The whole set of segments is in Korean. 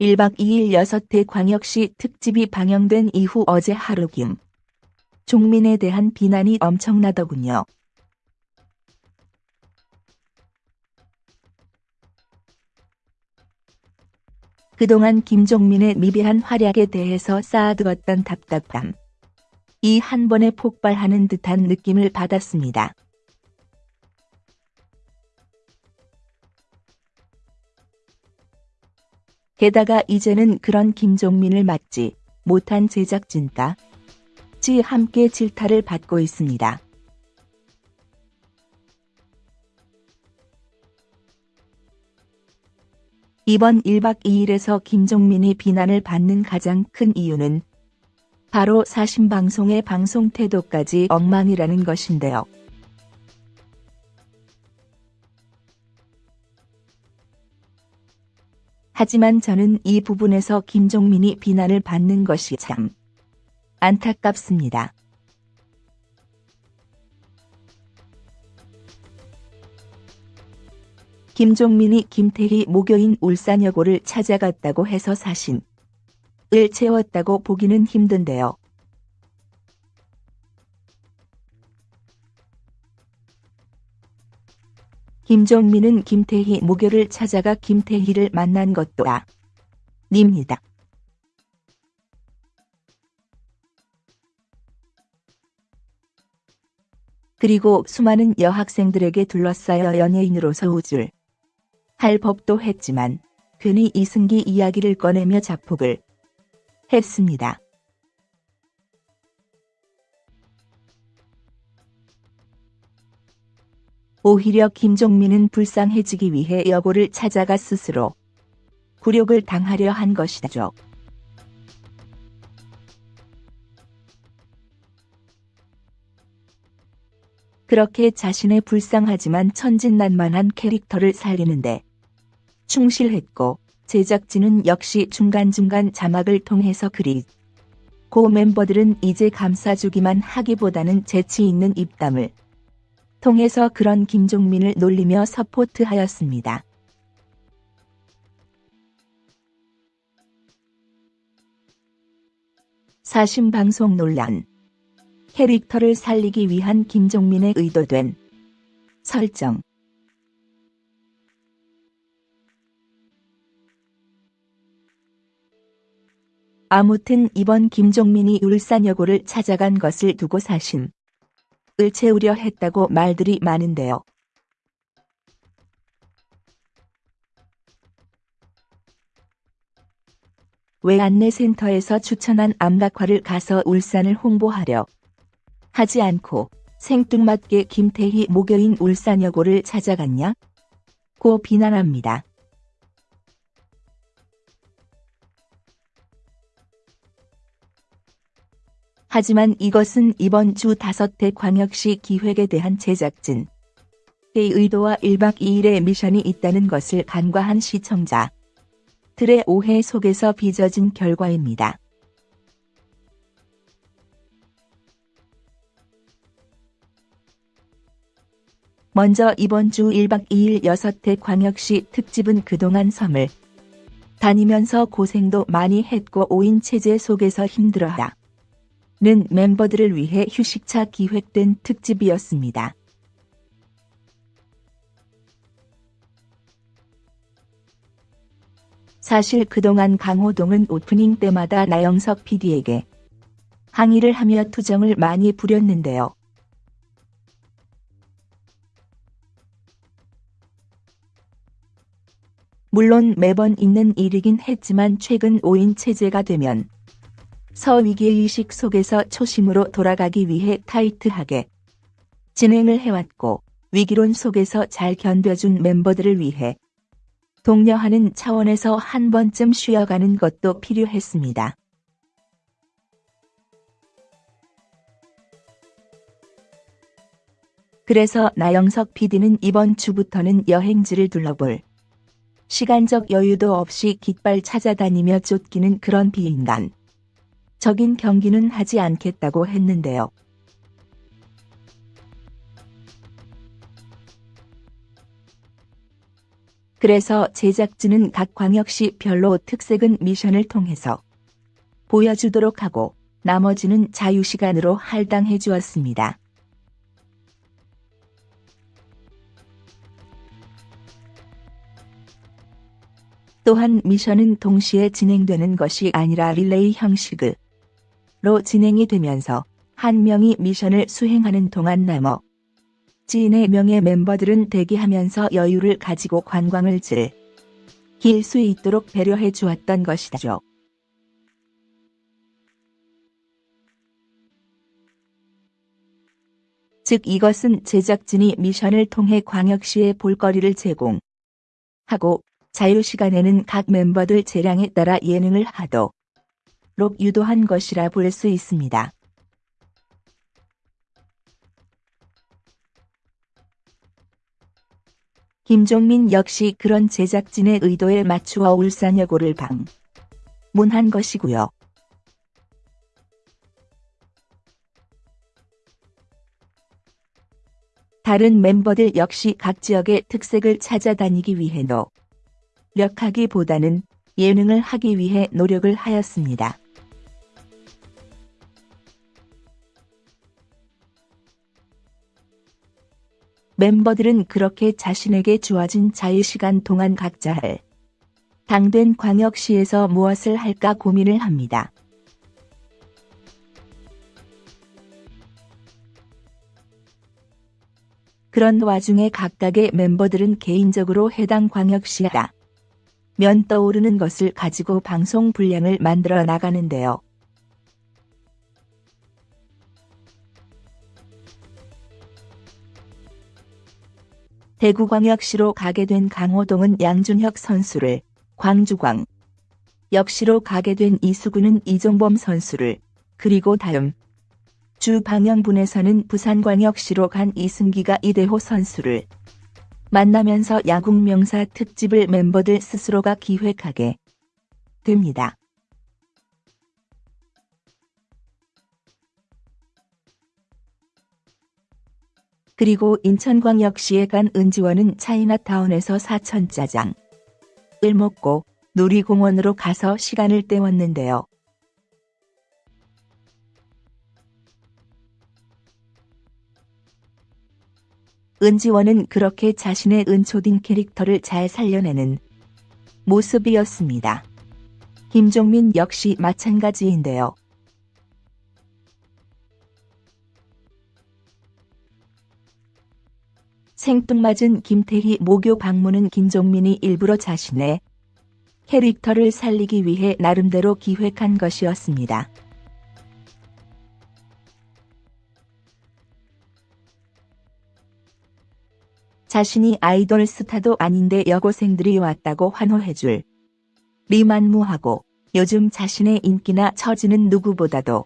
1박 2일 6회 광역시 특집이 방영된 이후 어제 하루 김 종민에 대한 비난이 엄청나더군요. 그동안 김종민의 미비한 활약에 대해서 쌓아두었던 답답함. 이 한 번에 폭발하는 듯한 느낌을 받았습니다. 게다가 이제는 그런 김종민을 막지 못한 제작진과 지 함께 질타를 받고 있습니다. 이번 1박 2일에서 김종민이 비난을 받는 가장 큰 이유는 바로 사신방송의 방송 태도까지 엉망이라는 것인데요. 하지만 저는 이 부분에서 김종민이 비난을 받는 것이 참 안타깝습니다. 김종민이 김태희 목요인 울산여고를 찾아갔다고 해서 사신을 채웠다고 보기는 힘든데요. 김종민은 김태희 목요를 찾아가 김태희를 만난 것도 아 닙니다. 그리고 수많은 여학생들에게 둘러싸여 연예인으로서 우쭐 할 법도 했지만 괜히 이승기 이야기를 꺼내며 자폭을 했습니다. 오히려 김종민은 불쌍해지기 위해 여고를 찾아가 스스로 굴욕을 당하려 한 것이죠. 그렇게 자신의 불쌍하지만 천진난만한 캐릭터를 살리는데 충실했고 제작진은 역시 중간중간 자막을 통해서 그리 고 멤버들은 이제 감싸주기만 하기보다는 재치 있는 입담을 통해서 그런 김종민을 놀리며 서포트하였습니다. 사심 방송 논란. 캐릭터를 살리기 위한 김종민의 의도된 설정. 아무튼 이번 김종민이 울산여고를 찾아간 것을 두고 사심 을 채우려 했다고 말들이 많은데요. 왜 안내센터에서 추천한 암각화를 가서 울산을 홍보하려 하지 않고 생뚱맞게 김태희 목요인 울산여고를 찾아갔냐? 고 비난합니다. 하지만 이것은 이번 주 다섯 대 광역시 기획에 대한 제작진 의 의도와 1박 2일의 미션이 있다는 것을 간과한 시청자 들의 오해 속에서 빚어진 결과입니다. 먼저 이번 주 1박 2일 6회 광역시 특집은 그동안 섬을 다니면서 고생도 많이 했고 5인 체제 속에서 힘들어하 는 멤버들을 위해 휴식차 기획된 특집이었습니다. 사실 그동안 강호동은 오프닝 때마다 나영석 PD에게 항의를 하며 투정을 많이 부렸는데요. 물론 매번 있는 일이긴 했지만 최근 5인 체제가 되면 서위기의식 속에서 초심으로 돌아가기 위해 타이트하게 진행을 해왔고 위기론 속에서 잘 견뎌준 멤버들을 위해 독려하는 차원에서 한 번쯤 쉬어가는 것도 필요했습니다. 그래서 나영석 PD는 이번 주부터는 여행지를 둘러볼 시간적 여유도 없이 깃발 찾아다니며 쫓기는 그런 비인간. 적인 경기는 하지 않겠다고 했는데요. 그래서 제작진은 각 광역시 별로 특색은 미션을 통해서 보여주도록 하고 나머지는 자유시간으로 할당해 주었습니다. 또한 미션은 동시에 진행되는 것이 아니라 릴레이 형식으 로 진행이 되면서 한 명이 미션을 수행하는 동안 나머 지 4명의 멤버들은 대기하면서 여유를 가지고 관광을 즐길 수 있도록 배려해 주었던 것이죠. 즉 이것은 제작진이 미션을 통해 광역시에 볼거리를 제공하고 자유시간에는 각 멤버들 재량에 따라 예능을 하도 록 유도한 것이라 볼 수 있습니다. 김종민 역시 그런 제작진의 의도에 맞추어 울산여고를 방문한 것이고요. 다른 멤버들 역시 각 지역의 특색을 찾아다니기 위해 노력하기보다는 예능을 하기 위해 노력을 하였습니다. 멤버들은 그렇게 자신에게 주어진 자유시간 동안 각자 할 당된 광역시에서 무엇을 할까 고민을 합니다. 그런 와중에 각각의 멤버들은 개인적으로 해당 광역시가 면 떠오르는 것을 가지고 방송 분량을 만들어 나가는데요. 대구광역시로 가게 된 강호동은 양준혁 선수를, 광주광 역시로 가게 된 이수근은 이종범 선수를, 그리고 다음 주 방영분에서는 부산광역시로 간 이승기가 이대호 선수를 만나면서 야구 명사 특집을 멤버들 스스로가 기획하게 됩니다. 그리고 인천광역시에 간 은지원은 차이나타운에서 사천짜장을 먹고 놀이공원으로 가서 시간을 때웠는데요. 은지원은 그렇게 자신의 은초딩 캐릭터를 잘 살려내는 모습이었습니다. 김종민 역시 마찬가지인데요. 생뚱맞은 김태희 모교 방문은 김종민이 일부러 자신의 캐릭터를 살리기 위해 나름대로 기획한 것이었습니다. 자신이 아이돌 스타도 아닌데 여고생들이 왔다고 환호해줄 리만무하고 요즘 자신의 인기나 처지는 누구보다도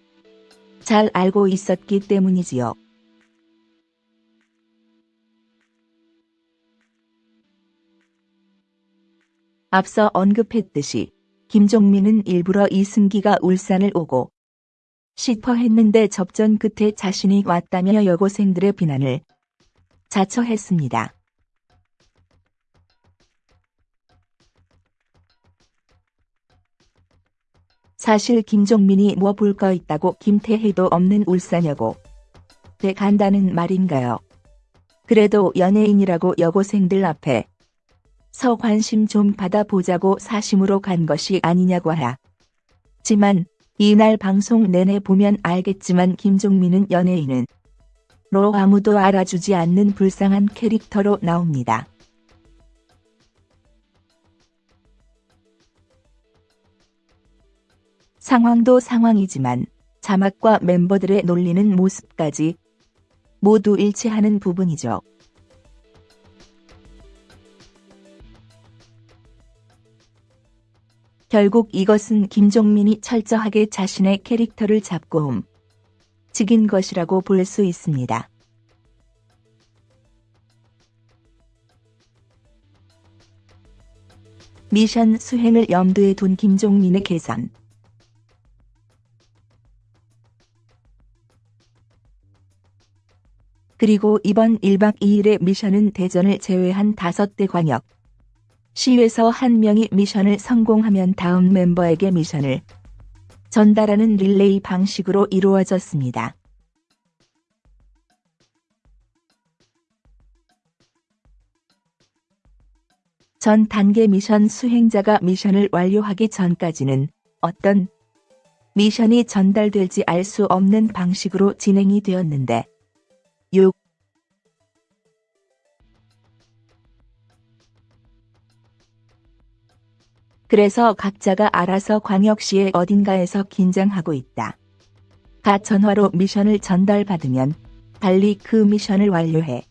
잘 알고 있었기 때문이지요. 앞서 언급했듯이 김종민은 일부러 이승기가 울산을 오고 싶어 했는데 접전 끝에 자신이 왔다며 여고생들의 비난을 자처했습니다. 사실 김종민이 뭐 볼 거 있다고 김태희도 없는 울산여고 대 간다는 말인가요? 그래도 연예인이라고 여고생들 앞에 서 관심 좀 받아보자고 사심으로 간 것이 아니냐고 하라. 지만 이날 방송 내내 보면 알겠지만 김종민은 연예인은 로 아무도 알아주지 않는 불쌍한 캐릭터로 나옵니다. 상황도 상황이지만 자막과 멤버들의 놀리는 모습까지 모두 일치하는 부분이죠. 결국 이것은 김종민이 철저하게 자신의 캐릭터를 잡고 움직인 것이라고 볼 수 있습니다. 미션 수행을 염두에 둔 김종민의 계산. 그리고 이번 1박 2일의 미션은 대전을 제외한 5대 광역 시에서 한 명이 미션을 성공하면 다음 멤버에게 미션을 전달하는 릴레이 방식으로 이루어졌습니다. 전 단계 미션 수행자가 미션을 완료하기 전까지는 어떤 미션이 전달될지 알 수 없는 방식으로 진행이 되었는데 6. 그래서 각자가 알아서 광역시의 어딘가에서 긴장하고 있다. 가 전화로 미션을 전달받으면 빨리 그 미션을 완료해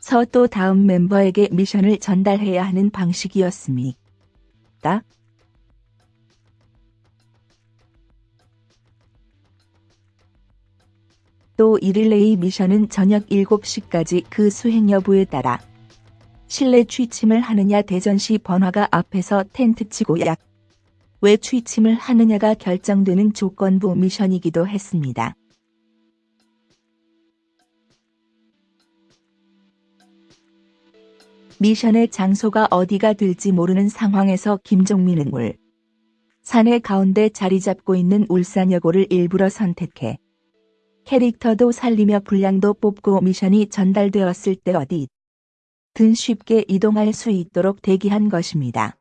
서 또 다음 멤버에게 미션을 전달해야 하는 방식이었습니다. 또 이 릴레이 미션은 저녁 7시까지 그 수행 여부에 따라 실내 취침을 하느냐 대전시 번화가 앞에서 텐트 치고 약. 왜 취침을 하느냐가 결정되는 조건부 미션이기도 했습니다. 미션의 장소가 어디가 될지 모르는 상황에서 김종민은 울. 산의 가운데 자리 잡고 있는 울산여고를 일부러 선택해. 캐릭터도 살리며 분량도 뽑고 미션이 전달되었을 때 어디 든 쉽게 이동할 수 있도록 대기한 것입니다.